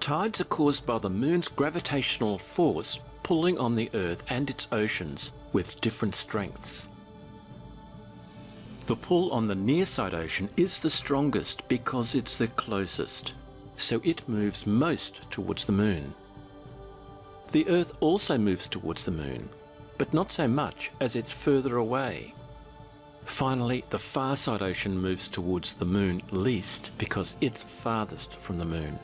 Tides are caused by the moon's gravitational force pulling on the Earth and its oceans with different strengths. The pull on the near side ocean is the strongest because it's the closest, so it moves most towards the moon. The Earth also moves towards the moon, but not so much as it's further away. Finally, the far side ocean moves towards the moon least because it's farthest from the moon.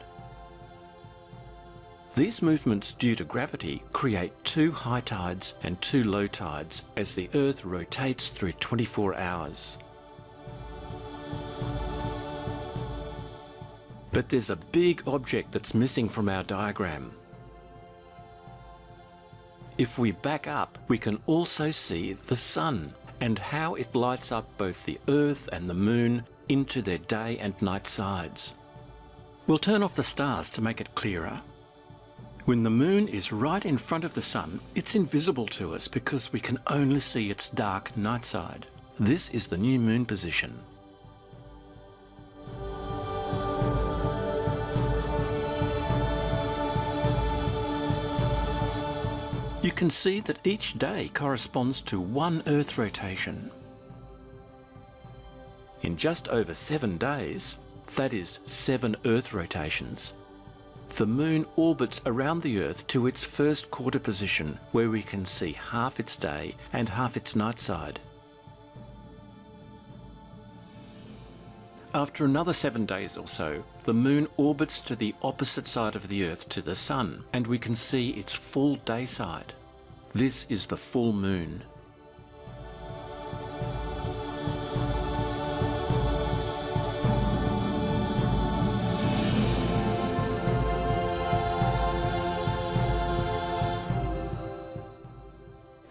These movements due to gravity create two high tides and two low tides as the Earth rotates through 24 hours. But there's a big object that's missing from our diagram. If we back up, we can also see the Sun and how it lights up both the Earth and the Moon into their day and night sides. We'll turn off the stars to make it clearer. When the Moon is right in front of the Sun, it's invisible to us because we can only see its dark night side. This is the new Moon position. You can see that each day corresponds to one Earth rotation. In just over seven days, that is seven Earth rotations, the Moon orbits around the Earth to its first quarter position where we can see half its day and half its night side. After another seven days or so, the Moon orbits to the opposite side of the Earth to the Sun and we can see its full day side. This is the full moon.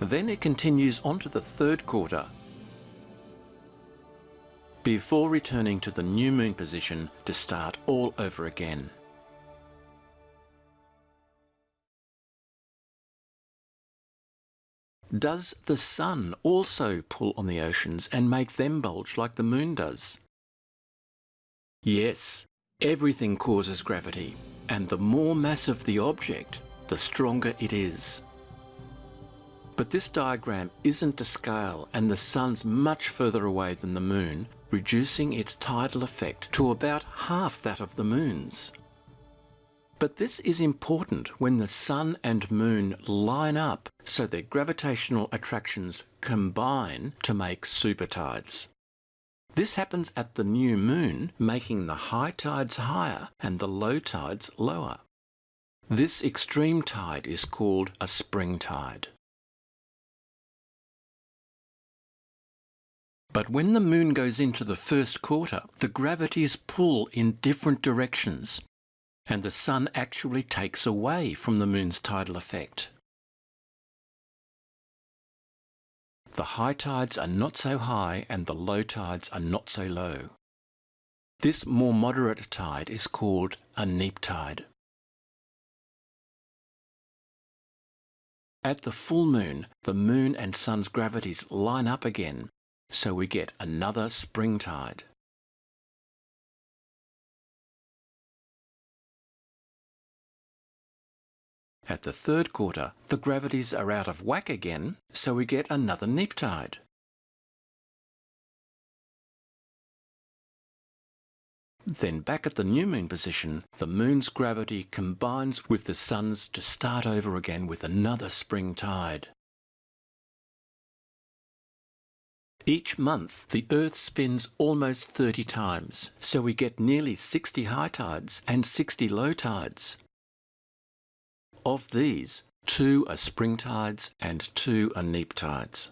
Then it continues on to the third quarter, before returning to the new moon position to start all over again. Does the sun also pull on the oceans and make them bulge like the moon does? Yes, everything causes gravity, and the more massive the object, the stronger it is. But this diagram isn't to scale and the sun's much further away than the moon, reducing its tidal effect to about half that of the moon's. But this is important when the Sun and Moon line up so their gravitational attractions combine to make super tides. This happens at the new moon, making the high tides higher and the low tides lower. This extreme tide is called a spring tide. But when the moon goes into the first quarter, the gravities pull in different directions and the sun actually takes away from the moon's tidal effect. The high tides are not so high and the low tides are not so low. This more moderate tide is called a neap tide. At the full moon, the moon and sun's gravities line up again, so we get another spring tide. At the third quarter, the gravities are out of whack again, so we get another neap tide. Then back at the new moon position, the moon's gravity combines with the sun's to start over again with another spring tide. Each month, the Earth spins almost 30 times, so we get nearly 60 high tides and 60 low tides. Of these, two are spring tides and two are neap tides.